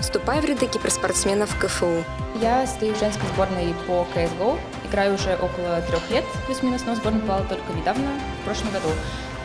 вступай в ряды киберспортсменов КФУ. Я стою в женской сборной по CSGO. Играю уже около трех лет, плюс-минус, но в сборную попала только недавно, в прошлом году.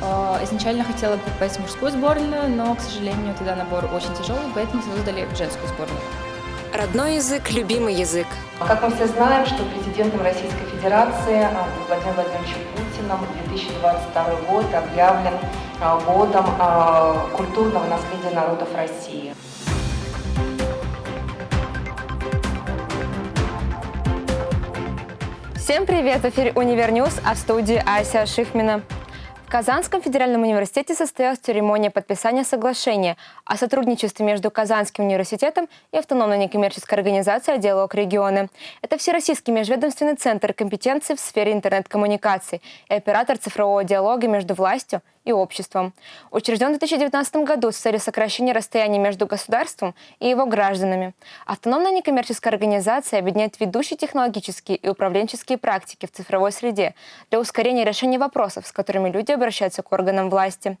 А, изначально хотела попасть в мужскую сборную, но, к сожалению, туда набор очень тяжелый, поэтому создали женскую сборную. Родной язык – любимый язык. Как мы все знаем, что президентом Российской Федерации а, Владимиром Владимировичем Путиным 2022 год объявлен а, годом культурного наследия народов России. Всем привет! В эфире «Универньюз», а в студии Ася Шихмина. В Казанском федеральном университете состоялась церемония подписания соглашения о сотрудничестве между Казанским университетом и автономной некоммерческой организацией «Диалог регионы». Это Всероссийский межведомственный центр компетенций в сфере интернет-коммуникаций и оператор цифрового диалога между властью и обществом. Учрежден в 2019 году с целью сокращения расстояния между государством и его гражданами. Автономная некоммерческая организация объединяет ведущие технологические и управленческие практики в цифровой среде для ускорения решения вопросов, с которыми люди обращаются к органам власти.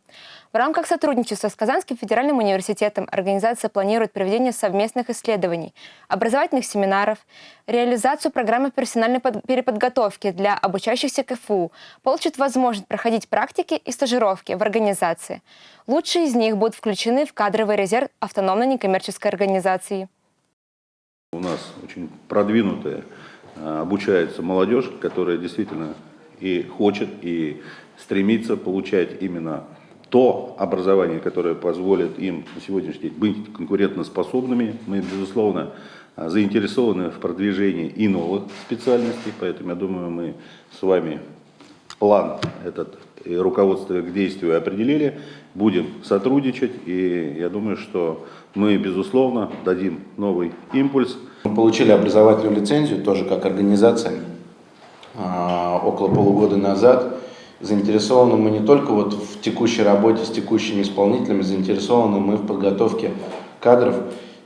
В рамках сотрудничества с Казанским федеральным университетом организация планирует проведение совместных исследований, образовательных семинаров, реализацию программы профессиональной переподготовки для обучающихся КФУ, получат возможность проходить практики и стажировки в организации. Лучшие из них будут включены в кадровый резерв автономной некоммерческой организации. У нас очень продвинутая а, обучается молодежь, которая действительно и хочет, и стремится получать именно то образование, которое позволит им на сегодняшний день быть конкурентоспособными. Мы, безусловно, заинтересованы в продвижении и новых специальностей, поэтому, я думаю, мы с вами план этот и руководство к действию определили, будем сотрудничать, и я думаю, что мы, безусловно, дадим новый импульс. Мы получили образовательную лицензию, тоже как организация, а, около полугода назад, заинтересованы мы не только вот в текущей работе с текущими исполнителями, заинтересованы мы в подготовке кадров,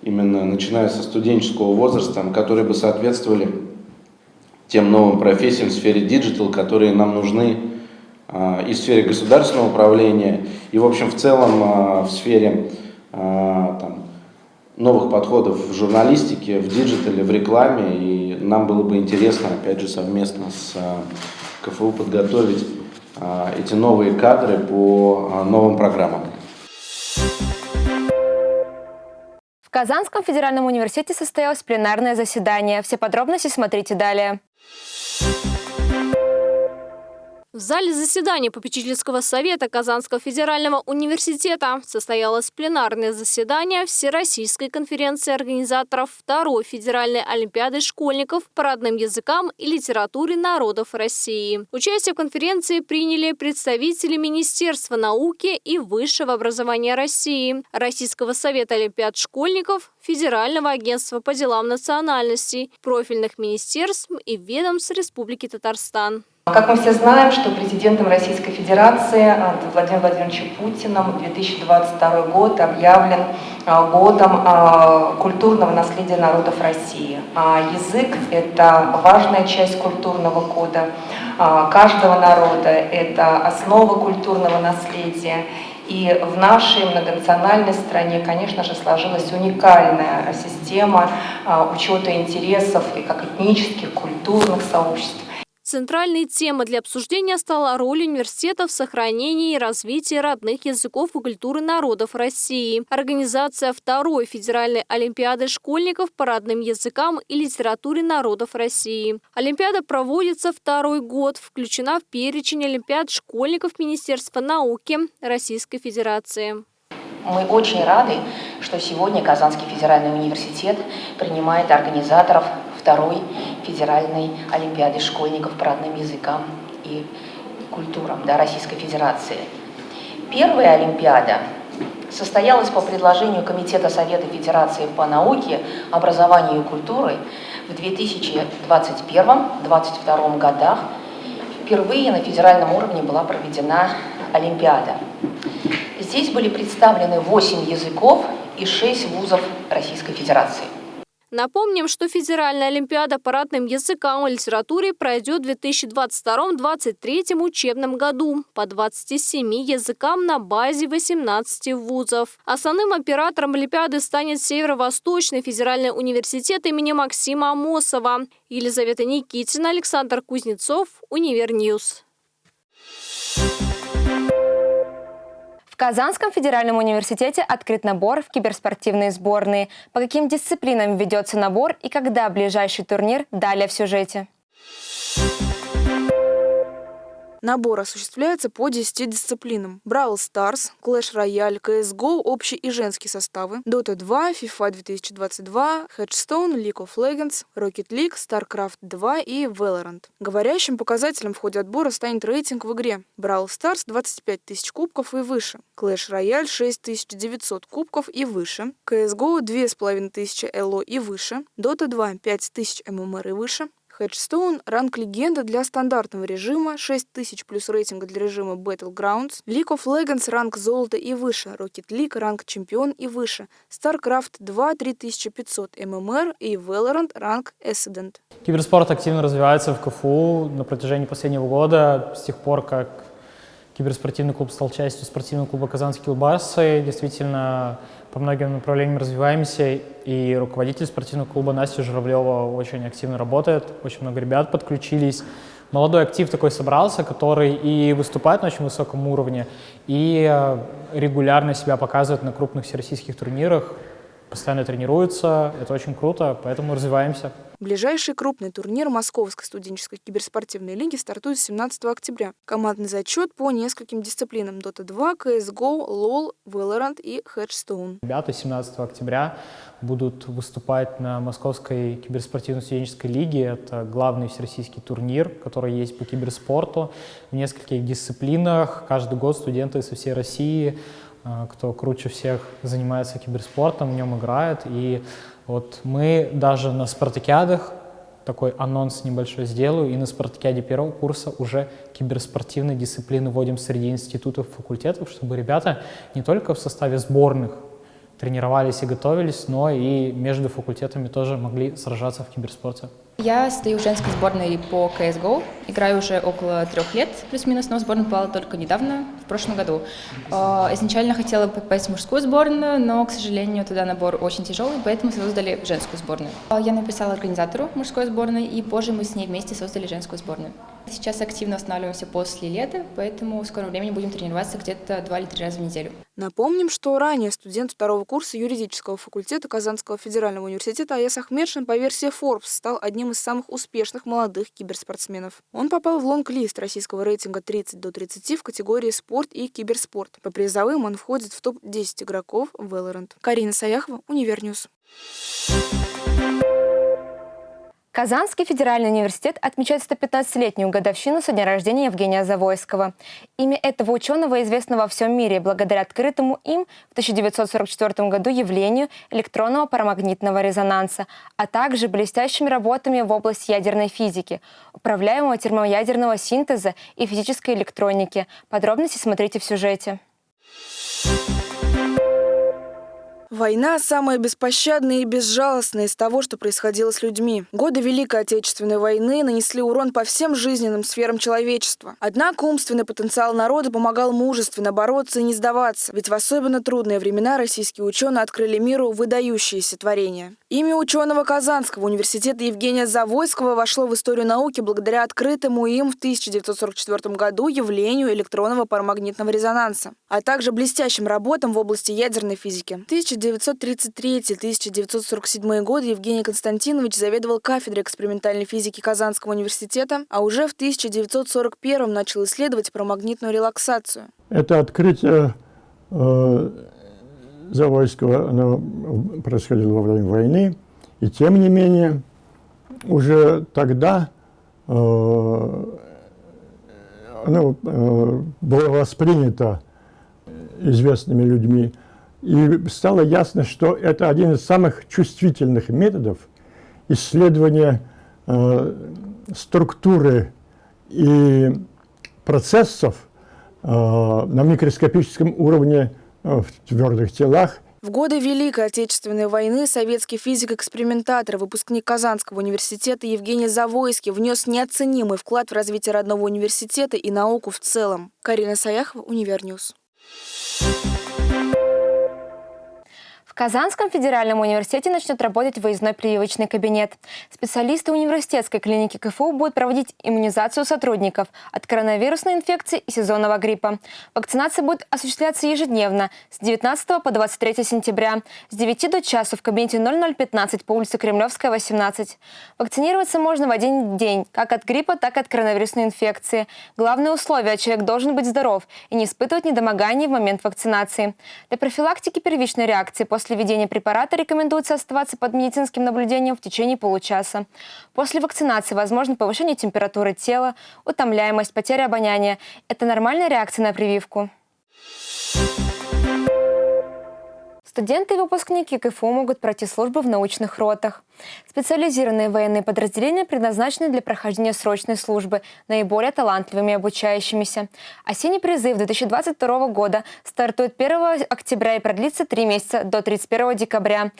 именно начиная со студенческого возраста, которые бы соответствовали тем новым профессиям в сфере digital, которые нам нужны э, и в сфере государственного управления, и в общем в целом э, в сфере э, там, новых подходов в журналистике, в digital е, в рекламе. И нам было бы интересно, опять же, совместно с КФУ подготовить а, эти новые кадры по а, новым программам. Казанском федеральном университете состоялось пленарное заседание. Все подробности смотрите далее. В зале заседания попечительского совета Казанского федерального университета состоялось пленарное заседание Всероссийской конференции организаторов второй федеральной олимпиады школьников по родным языкам и литературе народов России. Участие в конференции приняли представители Министерства науки и высшего образования России, Российского совета олимпиад школьников, Федерального агентства по делам национальностей, профильных министерств и ведомств Республики Татарстан. Как мы все знаем, что президентом Российской Федерации а, Владимиром Владимировичем Путиным 2022 год объявлен а, годом а, культурного наследия народов России. Язык – это важная часть культурного кода каждого народа, это основа культурного наследия. И в нашей многонациональной стране, конечно же, сложилась уникальная система учета интересов и как этнических, культурных сообществ, Центральной темой для обсуждения стала роль университета в сохранении и развитии родных языков и культуры народов России. Организация второй федеральной олимпиады школьников по родным языкам и литературе народов России. Олимпиада проводится второй год, включена в перечень олимпиад школьников Министерства науки Российской Федерации. Мы очень рады, что сегодня Казанский федеральный университет принимает организаторов второй федеральной олимпиады школьников по родным языкам и культурам да, Российской Федерации. Первая олимпиада состоялась по предложению Комитета Совета Федерации по науке, образованию и культуре в 2021-2022 годах. Впервые на федеральном уровне была проведена Олимпиада. Здесь были представлены 8 языков и 6 вузов Российской Федерации. Напомним, что Федеральная Олимпиада по родным языкам и литературе пройдет в 2022-2023 учебном году по 27 языкам на базе 18 вузов. Основным оператором Олимпиады станет Северо-Восточный федеральный университет имени Максима Амосова. Елизавета Никитина, Александр Кузнецов, Универньюз. В Казанском федеральном университете открыт набор в киберспортивные сборные. По каким дисциплинам ведется набор и когда ближайший турнир, далее в сюжете. Набор осуществляется по 10 дисциплинам. Brawl Stars, Clash Royale, CSGO, общий и женский составы, Dota 2, FIFA 2022, Headstone, League of Legends, Rocket League, StarCraft 2 и Valorant. Говорящим показателем в ходе отбора станет рейтинг в игре. Brawl Stars 25 тысяч кубков и выше, Clash Royale 6900 кубков и выше, CSGO 2500 ЭЛО и выше, Dota 2 5000 ММР и выше, Headstone – ранг легенда для стандартного режима, 6000 плюс рейтинга для режима Battlegrounds, League of Legends – ранг золота и выше, Rocket League – ранг чемпион и выше, StarCraft 2 – 3500 ММР и Valorant – ранг Ascendant. Киберспорт активно развивается в КФУ на протяжении последнего года, с тех пор, как киберспортивный клуб стал частью спортивного клуба «Казанские Улбасы». Действительно, по многим направлениям развиваемся, и руководитель спортивного клуба Настя Журавлева очень активно работает, очень много ребят подключились. Молодой актив такой собрался, который и выступает на очень высоком уровне, и э, регулярно себя показывает на крупных всероссийских турнирах, постоянно тренируется, это очень круто, поэтому развиваемся. Ближайший крупный турнир Московской студенческой киберспортивной лиги стартует 17 октября. Командный зачет по нескольким дисциплинам Dota 2, CSGO, LoL, Valorant и Headstone. Ребята 17 октября будут выступать на Московской киберспортивной студенческой лиге. Это главный всероссийский турнир, который есть по киберспорту в нескольких дисциплинах. Каждый год студенты со всей России кто круче всех занимается киберспортом, в нем играет. И вот мы даже на спартакиадах, такой анонс небольшой сделаю, и на спартакиаде первого курса уже киберспортивные дисциплины вводим среди институтов, факультетов, чтобы ребята не только в составе сборных тренировались и готовились, но и между факультетами тоже могли сражаться в киберспорте. Я стою в женской сборной по CSGO, играю уже около трех лет, плюс-минус, но в сборную попала только недавно, в прошлом году. А, изначально хотела попасть в мужскую сборную, но, к сожалению, туда набор очень тяжелый, поэтому создали женскую сборную. А, я написала организатору мужской сборной, и позже мы с ней вместе создали женскую сборную. Сейчас активно останавливаемся после лета, поэтому в скором времени будем тренироваться где-то два или три раза в неделю. Напомним, что ранее студент второго курса юридического факультета Казанского федерального университета Аяс Ахмедшин по версии Forbes стал одним из самых успешных молодых киберспортсменов. Он попал в лонг-лист российского рейтинга 30 до 30 в категории спорт и киберспорт. По призовым он входит в топ-10 игроков Valorant. Карина Саяхова, Univer News. Казанский федеральный университет отмечает 115-летнюю годовщину со дня рождения Евгения Завойского. Имя этого ученого известно во всем мире благодаря открытому им в 1944 году явлению электронного парамагнитного резонанса, а также блестящими работами в области ядерной физики, управляемого термоядерного синтеза и физической электроники. Подробности смотрите в сюжете. Война самая беспощадная и безжалостная из того, что происходило с людьми. Годы Великой Отечественной войны нанесли урон по всем жизненным сферам человечества. Однако умственный потенциал народа помогал мужественно бороться и не сдаваться, ведь в особенно трудные времена российские ученые открыли миру выдающиеся творения. Имя ученого Казанского университета Евгения Завойского вошло в историю науки благодаря открытому им в 1944 году явлению электронного парамагнитного резонанса, а также блестящим работам в области ядерной физики. 1933-1947 годы Евгений Константинович заведовал кафедрой экспериментальной физики Казанского университета, а уже в 1941 начал исследовать парамагнитную релаксацию. Это открытие э, Завойского оно происходило во время войны, и тем не менее уже тогда э, оно э, было воспринято известными людьми и стало ясно, что это один из самых чувствительных методов исследования э, структуры и процессов э, на микроскопическом уровне в твердых телах В годы Великой Отечественной войны советский физик-экспериментатор, выпускник Казанского университета Евгений Завойский внес неоценимый вклад в развитие родного университета и науку в целом. Карина Саяхова, Univer News. Казанском федеральном университете начнет работать выездной прививочный кабинет. Специалисты университетской клиники КФУ будут проводить иммунизацию сотрудников от коронавирусной инфекции и сезонного гриппа. Вакцинация будет осуществляться ежедневно с 19 по 23 сентября с 9 до часу в кабинете 0015 по улице Кремлевская, 18. Вакцинироваться можно в один день, как от гриппа, так и от коронавирусной инфекции. Главное условие – человек должен быть здоров и не испытывать недомоганий в момент вакцинации. Для профилактики первичной реакции после После введения препарата рекомендуется оставаться под медицинским наблюдением в течение получаса. После вакцинации возможно повышение температуры тела, утомляемость, потеря обоняния. Это нормальная реакция на прививку. Студенты и выпускники КФУ могут пройти службу в научных ротах. Специализированные военные подразделения предназначены для прохождения срочной службы наиболее талантливыми обучающимися. Осенний призыв 2022 года стартует 1 октября и продлится три месяца до 31 декабря.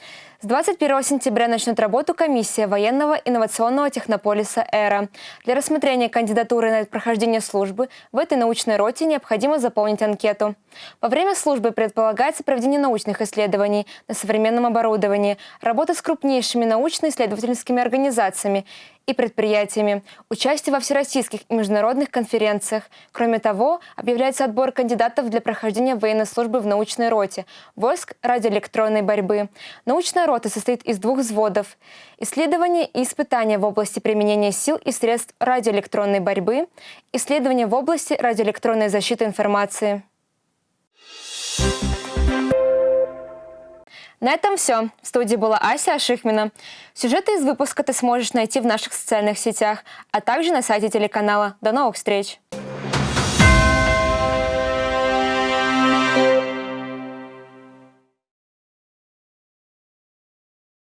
С 21 сентября начнет работу комиссия военного инновационного технополиса «Эра». Для рассмотрения кандидатуры на прохождение службы в этой научной роте необходимо заполнить анкету. Во время службы предполагается проведение научных исследований на современном оборудовании, работа с крупнейшими научно-исследовательскими организациями и предприятиями, участие во всероссийских и международных конференциях. Кроме того, объявляется отбор кандидатов для прохождения военной службы в научной роте войск радиоэлектронной борьбы. Научная рота состоит из двух взводов – исследования и испытания в области применения сил и средств радиоэлектронной борьбы, исследования в области радиоэлектронной защиты информации. На этом все. В студии была Ася Ашихмина. Сюжеты из выпуска ты сможешь найти в наших социальных сетях, а также на сайте телеканала. До новых встреч!